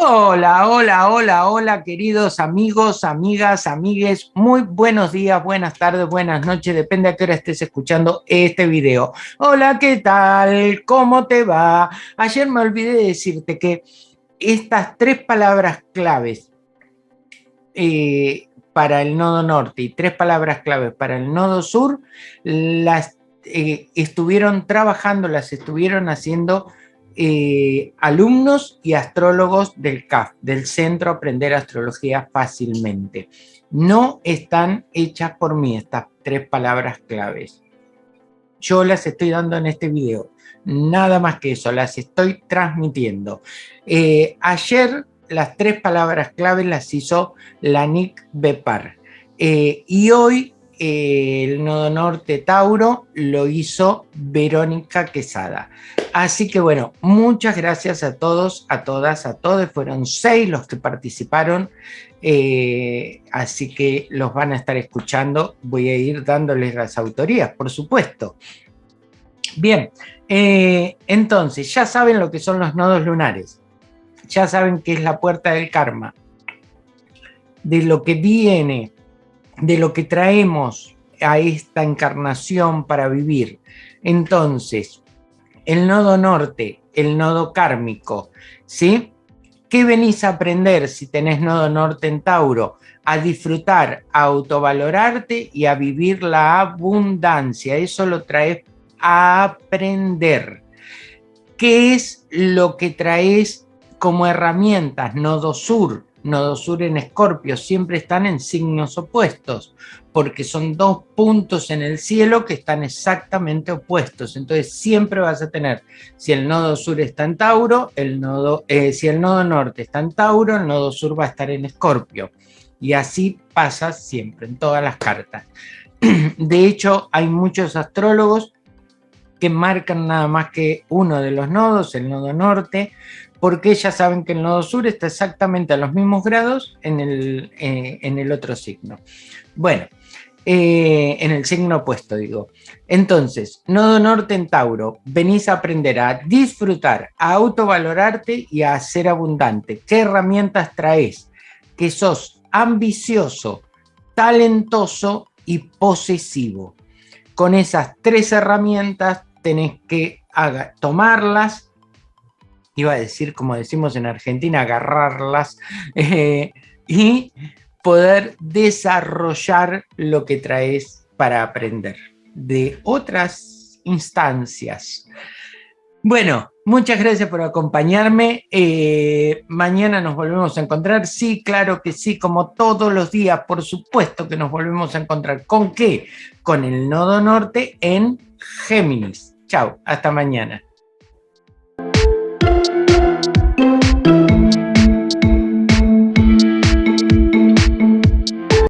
Hola, hola, hola, hola, queridos amigos, amigas, amigues. Muy buenos días, buenas tardes, buenas noches, depende a qué hora estés escuchando este video. Hola, ¿qué tal? ¿Cómo te va? Ayer me olvidé de decirte que estas tres palabras claves eh, para el nodo norte y tres palabras claves para el nodo sur, las eh, estuvieron trabajando, las estuvieron haciendo eh, alumnos y astrólogos del CAF, del Centro Aprender Astrología Fácilmente. No están hechas por mí estas tres palabras claves. Yo las estoy dando en este video. Nada más que eso, las estoy transmitiendo. Eh, ayer las tres palabras claves las hizo la Nick Bepar. Eh, y hoy el nodo norte Tauro lo hizo Verónica Quesada. Así que bueno, muchas gracias a todos, a todas, a todos. Fueron seis los que participaron, eh, así que los van a estar escuchando. Voy a ir dándoles las autorías, por supuesto. Bien, eh, entonces ya saben lo que son los nodos lunares. Ya saben que es la puerta del karma. De lo que viene de lo que traemos a esta encarnación para vivir. Entonces, el nodo norte, el nodo kármico, ¿sí? ¿Qué venís a aprender si tenés nodo norte en Tauro? A disfrutar, a autovalorarte y a vivir la abundancia. Eso lo traes a aprender. ¿Qué es lo que traes como herramientas? Nodo sur, Nodo Sur en Escorpio siempre están en signos opuestos, porque son dos puntos en el cielo que están exactamente opuestos. Entonces siempre vas a tener, si el nodo sur está en Tauro, el nodo, eh, si el nodo norte está en Tauro, el nodo sur va a estar en Escorpio. Y así pasa siempre, en todas las cartas. De hecho, hay muchos astrólogos que marcan nada más que uno de los nodos, el nodo norte, porque ya saben que el nodo sur está exactamente a los mismos grados en el, eh, en el otro signo. Bueno, eh, en el signo opuesto digo. Entonces, nodo norte en Tauro, venís a aprender a disfrutar, a autovalorarte y a ser abundante. ¿Qué herramientas traes? Que sos ambicioso, talentoso y posesivo. Con esas tres herramientas tenés que tomarlas iba a decir, como decimos en Argentina, agarrarlas eh, y poder desarrollar lo que traes para aprender de otras instancias. Bueno, muchas gracias por acompañarme. Eh, mañana nos volvemos a encontrar. Sí, claro que sí, como todos los días, por supuesto que nos volvemos a encontrar. ¿Con qué? Con el nodo norte en Géminis. Chao, hasta mañana.